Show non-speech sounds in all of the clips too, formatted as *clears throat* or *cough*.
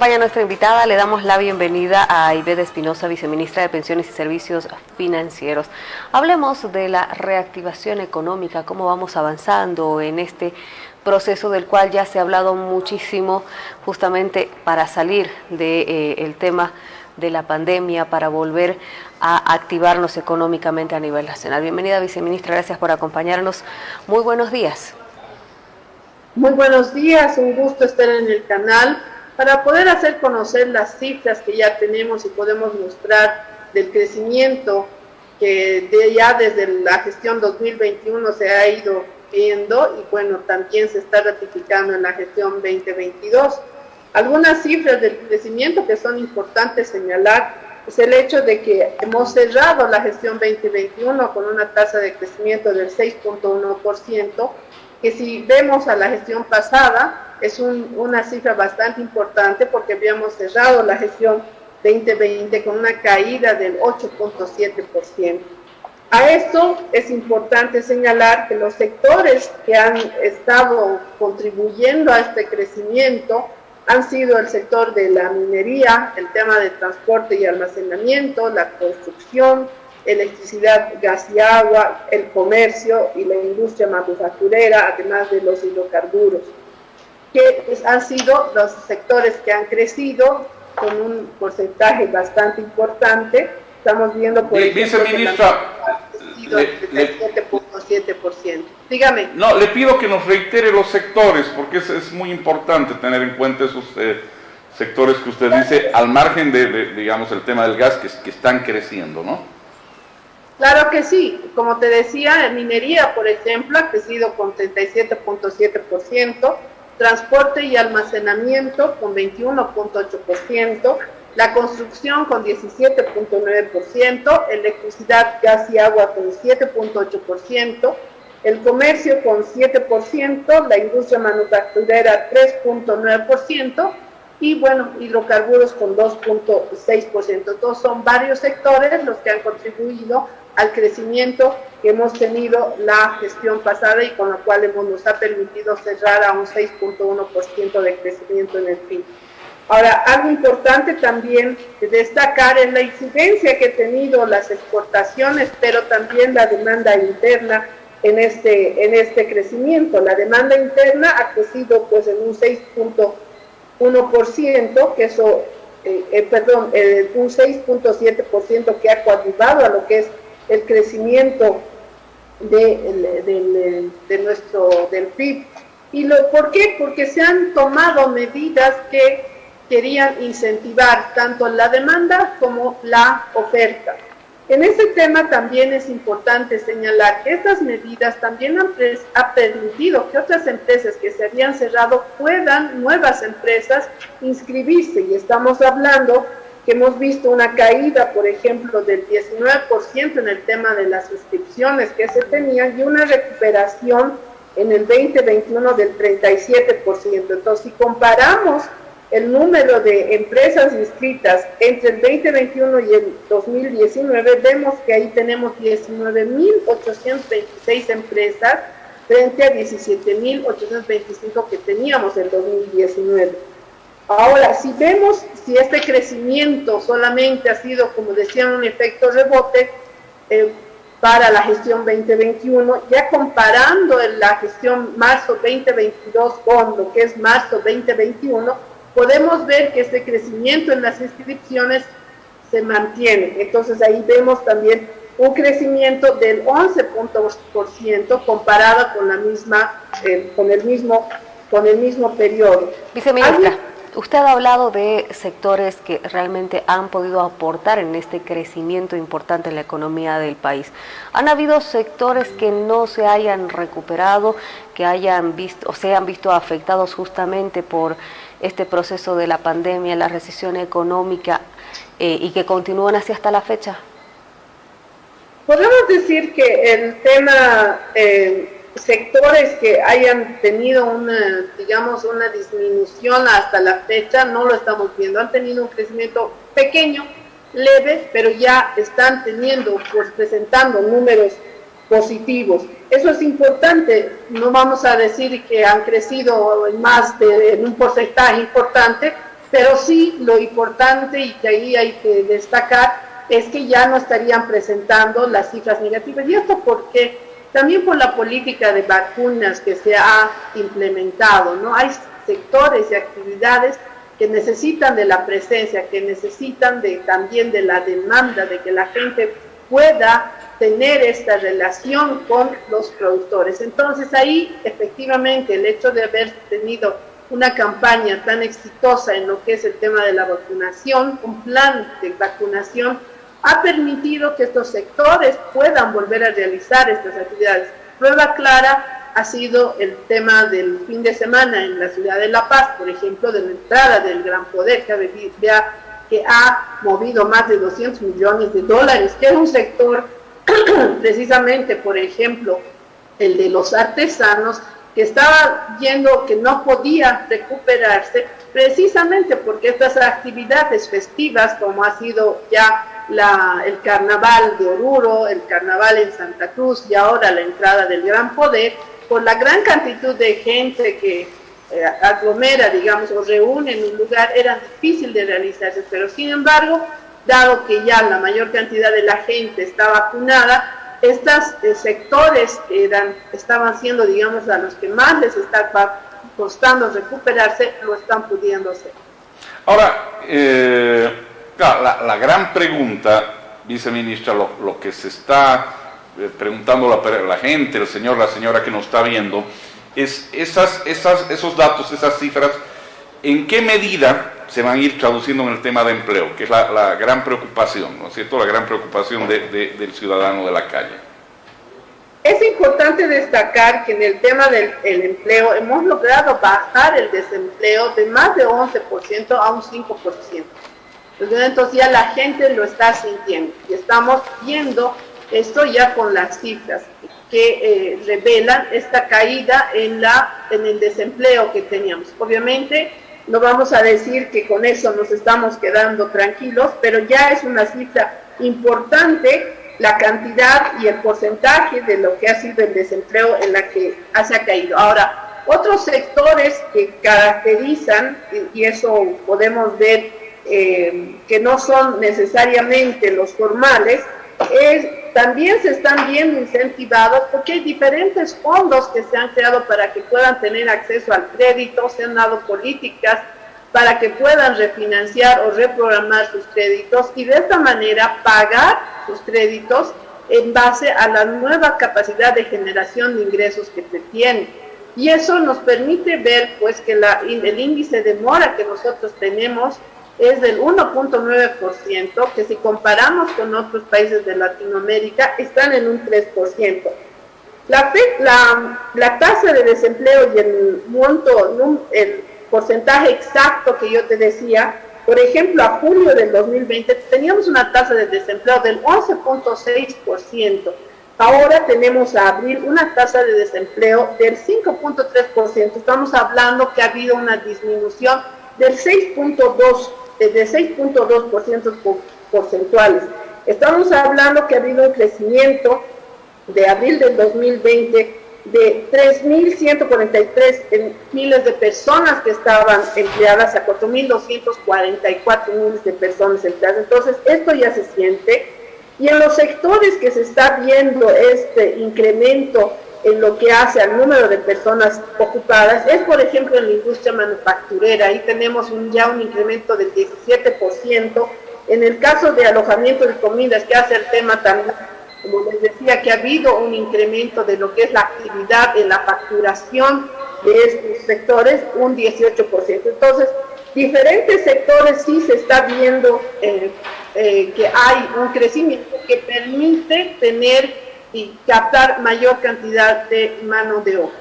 acompaña nuestra invitada, le damos la bienvenida a Ivette Espinosa, viceministra de Pensiones y Servicios Financieros. Hablemos de la reactivación económica, cómo vamos avanzando en este proceso del cual ya se ha hablado muchísimo justamente para salir del de, eh, tema de la pandemia, para volver a activarnos económicamente a nivel nacional. Bienvenida, viceministra, gracias por acompañarnos. Muy buenos días. Muy buenos días, un gusto estar en el canal para poder hacer conocer las cifras que ya tenemos y podemos mostrar del crecimiento que de ya desde la gestión 2021 se ha ido viendo y bueno, también se está ratificando en la gestión 2022. Algunas cifras del crecimiento que son importantes señalar es el hecho de que hemos cerrado la gestión 2021 con una tasa de crecimiento del 6.1%, que si vemos a la gestión pasada es una cifra bastante importante porque habíamos cerrado la gestión 2020 con una caída del 8.7%. A esto es importante señalar que los sectores que han estado contribuyendo a este crecimiento han sido el sector de la minería, el tema de transporte y almacenamiento, la construcción, electricidad, gas y agua, el comercio y la industria manufacturera, además de los hidrocarburos, que han sido los sectores que han crecido con un porcentaje bastante importante. Estamos viendo, por ejemplo, le, 7.7%. Dígame. No, le pido que nos reitere los sectores, porque es, es muy importante tener en cuenta esos eh, sectores que usted dice, al margen de, digamos, el tema del gas, que, que están creciendo, ¿no? Claro que sí, como te decía, minería, por ejemplo, ha crecido con 37.7%, transporte y almacenamiento con 21.8%, la construcción con 17.9%, electricidad, gas y agua con 7.8%, el comercio con 7%, la industria manufacturera 3.9%, y bueno, hidrocarburos con 2.6%. Todos son varios sectores los que han contribuido al crecimiento que hemos tenido la gestión pasada y con lo cual hemos, nos ha permitido cerrar a un 6.1% de crecimiento en el PIB. Ahora, algo importante también destacar es la incidencia que han tenido las exportaciones, pero también la demanda interna en este, en este crecimiento. La demanda interna ha crecido pues en un 6.1% 1%, que eso, eh, eh, perdón, eh, un 6.7% que ha coadyuvado a lo que es el crecimiento de, nuestro, del PIB. ¿Y lo, por qué? Porque se han tomado medidas que querían incentivar tanto la demanda como la oferta. En ese tema también es importante señalar que estas medidas también han, permitido que otras empresas que se habían cerrado puedan, nuevas empresas, inscribirse. Y estamos hablando que hemos visto una caída, por ejemplo, del 19% en el tema de las inscripciones que se tenían y una recuperación en el 2021 del 37%. Entonces, si comparamos el número de empresas inscritas entre el 2021 y el 2019, vemos que ahí tenemos 19.826 empresas frente a 17.825 que teníamos en 2019. Ahora, si vemos si este crecimiento solamente ha sido, como decían, un efecto rebote eh, para la gestión 2021, ya comparando la gestión marzo 2022 con lo que es marzo 2021, podemos ver que este crecimiento en las inscripciones se mantiene. Entonces ahí vemos también un crecimiento del 11% comparado con la misma, eh, con el mismo, con el mismo periodo. Viceministra, usted ha hablado de sectores que realmente han podido aportar en este crecimiento importante en la economía del país. ¿Han habido sectores que no se hayan recuperado, que hayan visto o se han visto afectados justamente por este proceso de la pandemia, la recesión económica eh, y que continúan así hasta la fecha? Podemos decir que el tema, eh, sectores que hayan tenido una, digamos, una disminución hasta la fecha, no lo estamos viendo, han tenido un crecimiento pequeño, leve, pero ya están teniendo, pues presentando números positivos. Eso es importante, no vamos a decir que han crecido en más de en un porcentaje importante, Pero sí lo importante y que ahí hay que destacar es que ya no estarían presentando las cifras negativas. ¿Y esto porque También por la política de vacunas que se ha implementado, ¿no? Hay sectores y actividades que necesitan de la presencia, que necesitan también de la demanda, de que la gente pueda tener esta relación con los productores. Entonces ahí efectivamente el hecho de haber tenido una campaña tan exitosa en lo que es el tema de la vacunación, un plan de vacunación, ha permitido que estos sectores puedan volver a realizar estas actividades. Prueba clara ha sido el tema del fin de semana en la ciudad de La Paz, por ejemplo, de la entrada del Gran Poder, que ha, movido más de 200 millones de dólares, que es un sector *clears throat* precisamente, por ejemplo, el de los artesanos, que estaba viendo que no podía recuperarse precisamente porque estas actividades festivas, como ha sido ya el carnaval de Oruro, el carnaval en Santa Cruz y ahora la entrada del Gran Poder, por la gran cantidad de gente que eh, aglomera, digamos, o reúne en un lugar, era difícil de realizarse, pero sin embargo, dado que ya la mayor cantidad de la gente está vacunada, estos eh, sectores eran, estaban siendo, digamos, a los que más les está costando recuperarse, lo están pudiendo hacer. Ahora, eh, la, gran pregunta, viceministra, lo, que se está eh, preguntando la, gente, el señor, la señora que nos está viendo, es esos datos, esas cifras, ¿en qué medida se van a ir traduciendo en el tema de empleo, que es la, gran preocupación, ¿no es cierto?, la gran preocupación del ciudadano de la calle. Es importante destacar que en el tema del empleo hemos logrado bajar el desempleo de más de 11% a un 5%. Entonces ya la gente lo está sintiendo y estamos viendo esto ya con las cifras que eh, revelan esta caída en, la, en el desempleo que teníamos. Obviamente no vamos a decir que con eso nos estamos quedando tranquilos, pero ya es una cifra importante la cantidad y el porcentaje de lo que ha sido el desempleo en la que se ha caído. Ahora, otros sectores que caracterizan, y eso podemos ver eh, que no son necesariamente los formales, es, también se están viendo incentivados porque hay diferentes fondos que se han creado para que puedan tener acceso al crédito, se han dado políticas para que puedan refinanciar o reprogramar sus créditos y de esta manera pagar sus créditos en base a la nueva capacidad de generación de ingresos que se tiene. Y eso nos permite ver pues que la, el índice de mora que nosotros tenemos es del 1.9%, que si comparamos con otros países de Latinoamérica, están en un 3%. La, tasa de desempleo y el monto, el porcentaje exacto que yo te decía, por ejemplo, a julio del 2020 teníamos una tasa de desempleo del 11.6%. Ahora tenemos a abril una tasa de desempleo del 5.3%. Estamos hablando que ha habido una disminución del 6.2 de 6.2% porcentuales. Estamos hablando que ha habido un crecimiento de abril del 2020 de 3.143 miles de personas que estaban empleadas a 4.244 miles de personas empleadas. Entonces, esto ya se siente. Y en los sectores que se está viendo este incremento en lo que hace al número de personas ocupadas es, por ejemplo, en la industria manufacturera. Ahí tenemos un, ya un incremento del 17%. En el caso de alojamiento de comidas, que hace el tema también, como les decía, que ha habido un incremento de lo que es la actividad en la facturación de estos sectores, un 18%. Entonces, diferentes sectores sí se está viendo eh, eh, que hay un crecimiento que permite tener y captar mayor cantidad de mano de obra.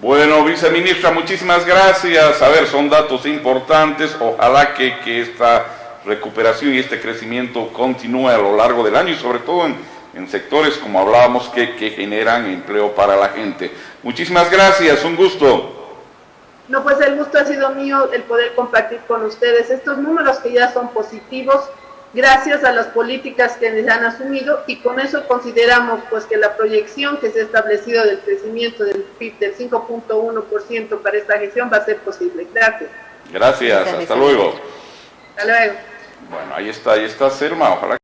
Bueno, viceministra, muchísimas gracias. A ver, son datos importantes. Ojalá que, que esta recuperación y este crecimiento continúe a lo largo del año y sobre todo en, en sectores, como hablábamos, que, que, generan empleo para la gente. Muchísimas gracias, un gusto. No, pues el gusto ha sido mío el poder compartir con ustedes estos números que ya son positivos gracias a las políticas que les han asumido y con eso consideramos pues que la proyección que se ha establecido del crecimiento del PIB del 5.1% para esta gestión va a ser posible. Gracias. Gracias, hasta luego. Hasta luego. Bueno, ahí está, ahí está Selma, ojalá